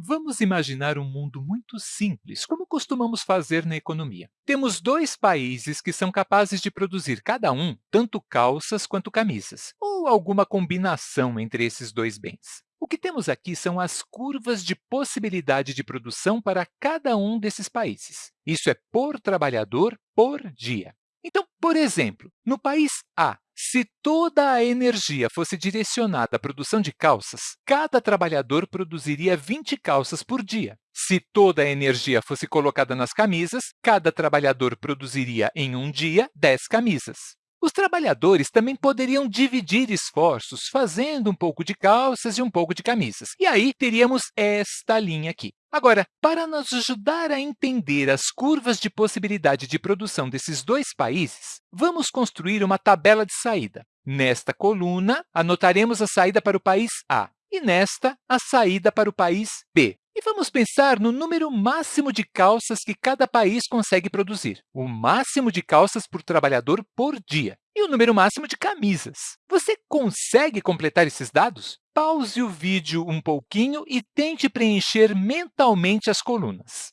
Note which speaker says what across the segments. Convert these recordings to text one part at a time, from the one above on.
Speaker 1: Vamos imaginar um mundo muito simples, como costumamos fazer na economia. Temos dois países que são capazes de produzir cada um tanto calças quanto camisas, ou alguma combinação entre esses dois bens. O que temos aqui são as curvas de possibilidade de produção para cada um desses países. Isso é por trabalhador por dia. Então, por exemplo, no país A, se toda a energia fosse direcionada à produção de calças, cada trabalhador produziria 20 calças por dia. Se toda a energia fosse colocada nas camisas, cada trabalhador produziria, em um dia, 10 camisas. Os trabalhadores também poderiam dividir esforços, fazendo um pouco de calças e um pouco de camisas. E aí, teríamos esta linha aqui. Agora, para nos ajudar a entender as curvas de possibilidade de produção desses dois países, vamos construir uma tabela de saída. Nesta coluna, anotaremos a saída para o país A e nesta, a saída para o país B. E vamos pensar no número máximo de calças que cada país consegue produzir, o máximo de calças por trabalhador por dia, e o número máximo de camisas. Você consegue completar esses dados? Pause o vídeo um pouquinho e tente preencher mentalmente as colunas.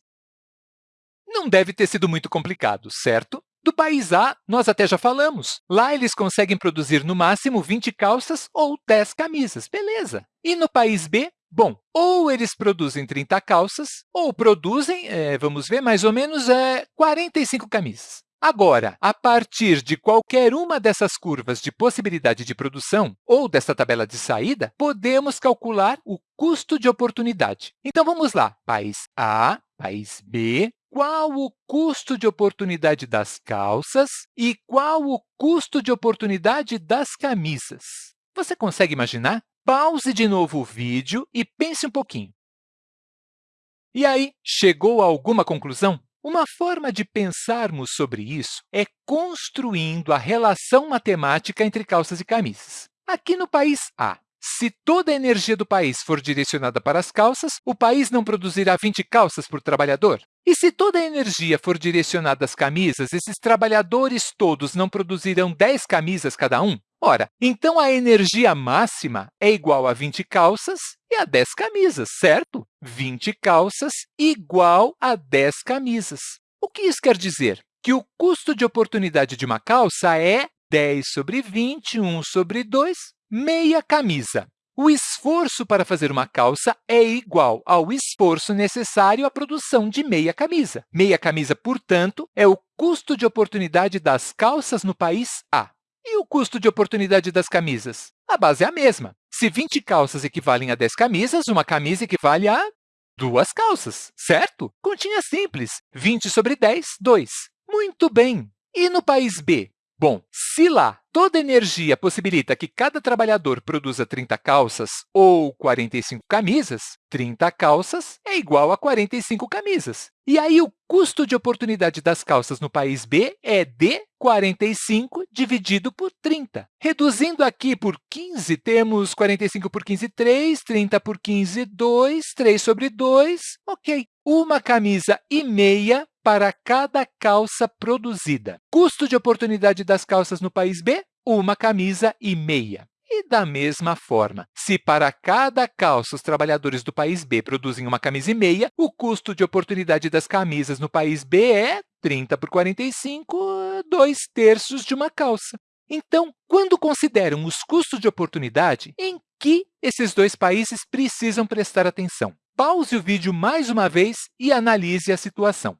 Speaker 1: Não deve ter sido muito complicado, certo? Do país A, nós até já falamos. Lá, eles conseguem produzir, no máximo, 20 calças ou 10 camisas. Beleza. E no país B, Bom, ou eles produzem 30 calças, ou produzem, é, vamos ver, mais ou menos é, 45 camisas. Agora, a partir de qualquer uma dessas curvas de possibilidade de produção ou dessa tabela de saída, podemos calcular o custo de oportunidade. Então, vamos lá. País A, país B, qual o custo de oportunidade das calças e qual o custo de oportunidade das camisas? Você consegue imaginar? Pause de novo o vídeo e pense um pouquinho. E aí, chegou a alguma conclusão? Uma forma de pensarmos sobre isso é construindo a relação matemática entre calças e camisas. Aqui no país A, se toda a energia do país for direcionada para as calças, o país não produzirá 20 calças por trabalhador? E se toda a energia for direcionada às camisas, esses trabalhadores todos não produzirão 10 camisas cada um? Ora, então a energia máxima é igual a 20 calças e a 10 camisas, certo? 20 calças igual a 10 camisas. O que isso quer dizer? Que o custo de oportunidade de uma calça é 10 sobre 20, 1 sobre 2, meia camisa. O esforço para fazer uma calça é igual ao esforço necessário à produção de meia camisa. Meia camisa, portanto, é o custo de oportunidade das calças no país A. E o custo de oportunidade das camisas? A base é a mesma. Se 20 calças equivalem a 10 camisas, uma camisa equivale a duas calças, certo? Continha simples. 20 sobre 10, 2. Muito bem. E no país B? Bom, se lá toda energia possibilita que cada trabalhador produza 30 calças ou 45 camisas, 30 calças é igual a 45 camisas. E aí, o custo de oportunidade das calças no país B é de 45 dividido por 30. Reduzindo aqui por 15, temos 45 por 15, 3, 30 por 15, 2, 3 sobre 2. Ok, uma camisa e meia para cada calça produzida. Custo de oportunidade das calças no país B, uma camisa e meia. E, da mesma forma, se para cada calça os trabalhadores do país B produzem uma camisa e meia, o custo de oportunidade das camisas no país B é 30 por 45, 2 terços de uma calça. Então, quando consideram os custos de oportunidade, em que esses dois países precisam prestar atenção? Pause o vídeo mais uma vez e analise a situação.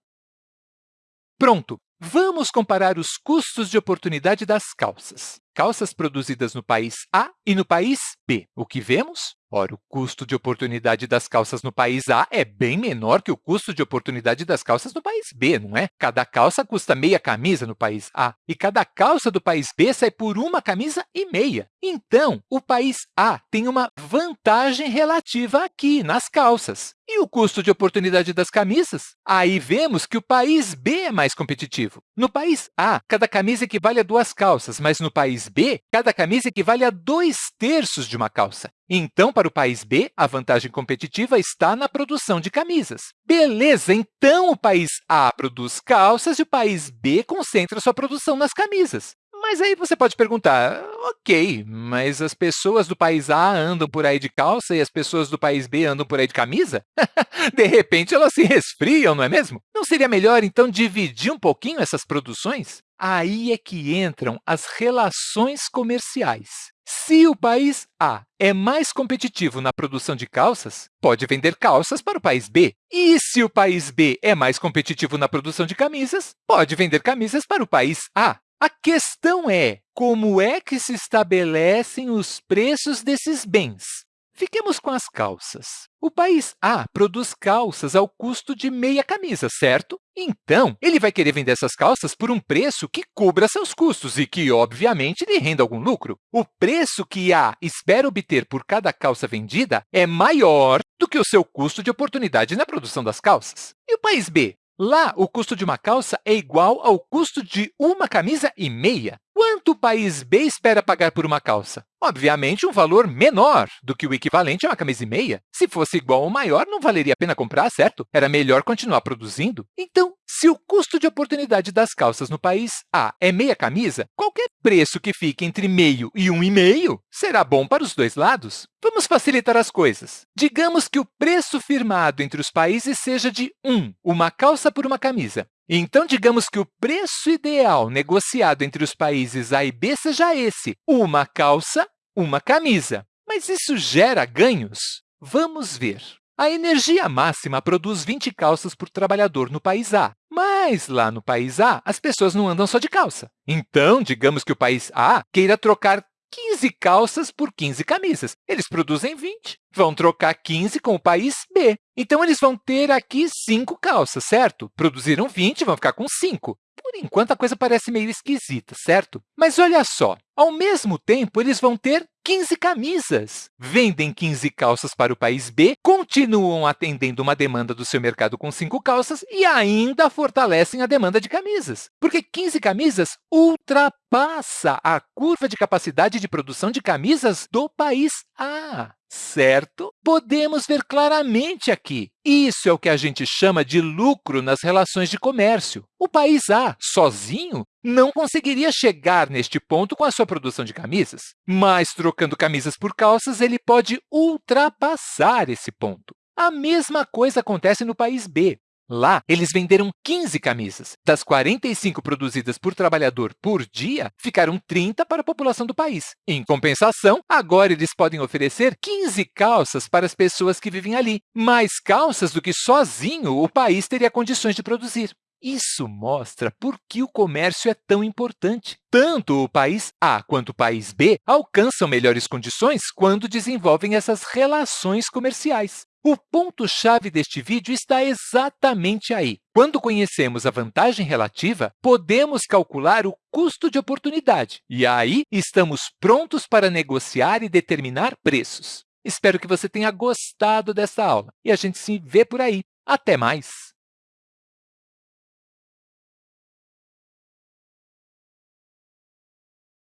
Speaker 1: Pronto! Vamos comparar os custos de oportunidade das calças. Calças produzidas no país A e no país B. O que vemos? Ora, o custo de oportunidade das calças no país A é bem menor que o custo de oportunidade das calças no país B, não é? Cada calça custa meia camisa no país A, e cada calça do país B sai por uma camisa e meia. Então, o país A tem uma vantagem relativa aqui, nas calças. E o custo de oportunidade das camisas? Aí vemos que o país B é mais competitivo. No país A, cada camisa equivale a duas calças, mas no país B, cada camisa equivale a dois terços de uma calça. Então, para o país B, a vantagem competitiva está na produção de camisas. Beleza, então o país A produz calças e o país B concentra sua produção nas camisas. Mas aí você pode perguntar, ok, mas as pessoas do país A andam por aí de calça e as pessoas do país B andam por aí de camisa? de repente, elas se resfriam, não é mesmo? Não seria melhor, então, dividir um pouquinho essas produções? Aí é que entram as relações comerciais. Se o país A é mais competitivo na produção de calças, pode vender calças para o país B. E se o país B é mais competitivo na produção de camisas, pode vender camisas para o país A. A questão é como é que se estabelecem os preços desses bens. Fiquemos com as calças. O país A produz calças ao custo de meia camisa, certo? Então, ele vai querer vender essas calças por um preço que cubra seus custos e que, obviamente, lhe renda algum lucro. O preço que A espera obter por cada calça vendida é maior do que o seu custo de oportunidade na produção das calças. E o país B? Lá, o custo de uma calça é igual ao custo de uma camisa e meia. Quanto o país B espera pagar por uma calça? Obviamente, um valor menor do que o equivalente a uma camisa e meia. Se fosse igual ou maior, não valeria a pena comprar, certo? Era melhor continuar produzindo. Então, se o custo de oportunidade das calças no país A é meia camisa, qualquer preço que fique entre meio e um e meio será bom para os dois lados. Vamos facilitar as coisas. Digamos que o preço firmado entre os países seja de 1, uma calça por uma camisa. Então, digamos que o preço ideal negociado entre os países A e B seja esse, uma calça, uma camisa. Mas isso gera ganhos? Vamos ver. A energia máxima produz 20 calças por trabalhador no país A, mas lá no país A, as pessoas não andam só de calça. Então, digamos que o país A queira trocar 15 calças por 15 camisas. Eles produzem 20, vão trocar 15 com o país B. Então, eles vão ter aqui 5 calças, certo? Produziram 20, vão ficar com 5. Por enquanto, a coisa parece meio esquisita, certo? Mas olha só, ao mesmo tempo, eles vão ter 15 camisas. Vendem 15 calças para o país B, continuam atendendo uma demanda do seu mercado com 5 calças e ainda fortalecem a demanda de camisas, porque 15 camisas ultrapassa a curva de capacidade de produção de camisas do país A certo? Podemos ver claramente aqui. Isso é o que a gente chama de lucro nas relações de comércio. O país A, sozinho, não conseguiria chegar neste ponto com a sua produção de camisas, mas trocando camisas por calças, ele pode ultrapassar esse ponto. A mesma coisa acontece no país B. Lá, eles venderam 15 camisas. Das 45 produzidas por trabalhador por dia, ficaram 30 para a população do país. Em compensação, agora eles podem oferecer 15 calças para as pessoas que vivem ali, mais calças do que sozinho o país teria condições de produzir. Isso mostra por que o comércio é tão importante. Tanto o país A quanto o país B alcançam melhores condições quando desenvolvem essas relações comerciais. O ponto-chave deste vídeo está exatamente aí. Quando conhecemos a vantagem relativa, podemos calcular o custo de oportunidade, e aí estamos prontos para negociar e determinar preços. Espero que você tenha gostado dessa aula e a gente se vê por aí. Até mais!